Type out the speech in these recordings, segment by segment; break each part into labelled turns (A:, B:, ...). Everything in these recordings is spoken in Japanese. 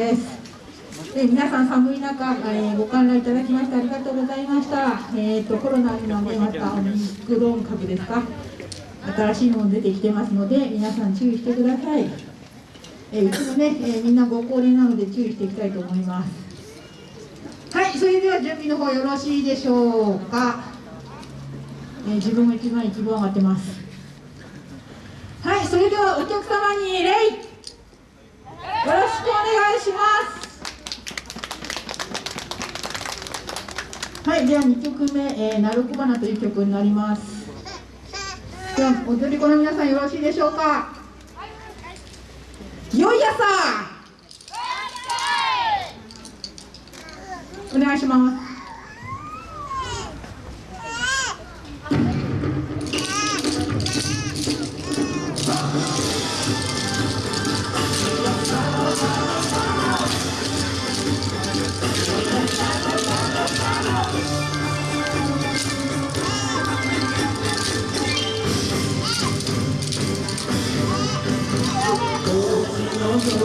A: ですで皆さん寒い中、えー、ご観覧いただきましてありがとうございました。えっ、ー、とコロナのねまたオミクロン株ですか？新しいもの出てきてますので皆さん注意してください。えー、うちもね、えー、みんなご高齢なので注意していきたいと思います。はい、それでは準備の方よろしいでしょうか？えー、自分も一番一番上がってます。はい、それではお客様に礼。よろしくお願いします。はい、では2曲目、えー、なるこばなという曲になります。では、踊り子の皆さんよろしいでしょうか。よい朝。お願いします。Thank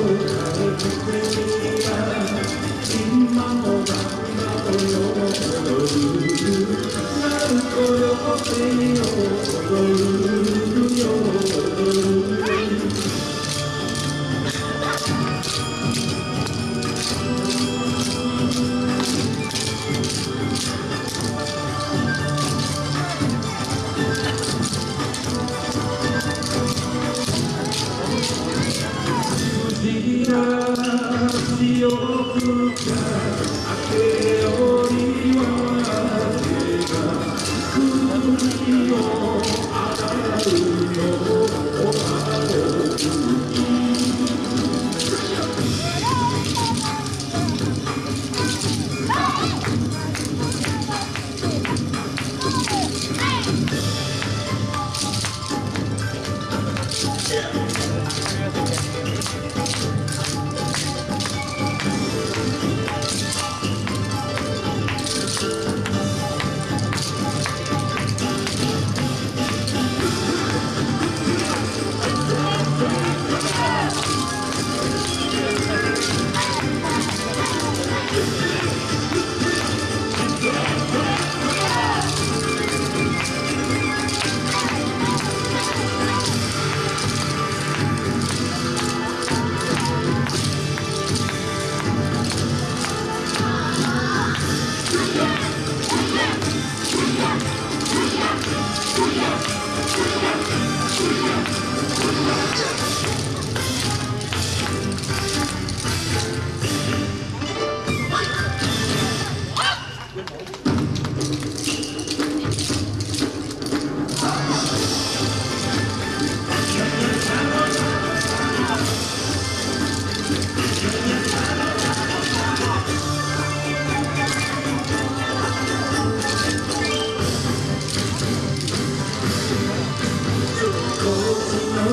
A: you. Yeah.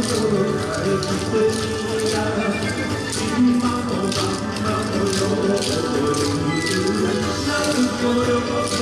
A: Thank you.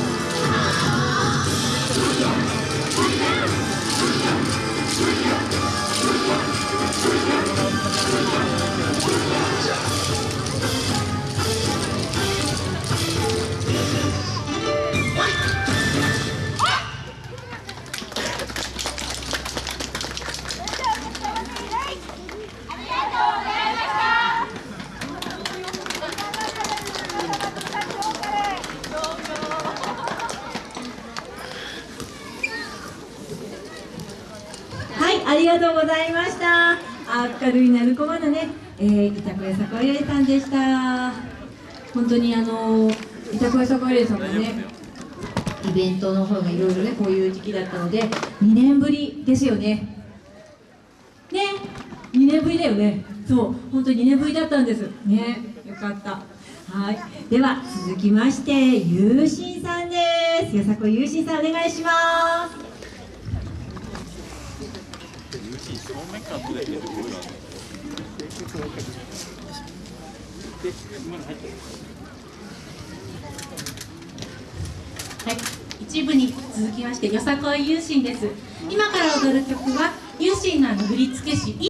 B: ありがとうございました。明るい鳴子マナね、えー、板倉さこいれさんでした。本当にあの板倉さこいれさんもねイベントの方がいろいろねこういう時期だったので2年ぶりですよね。ね2年ぶりだよね。そう本当に2年ぶりだったんです。ねよかった。はい。では続きましてゆうしんさんです。よさこゆうしんさんお願いします。はい、一部に続きましてよさこいゆうしんです。今から踊る曲は有心のあの振付師イ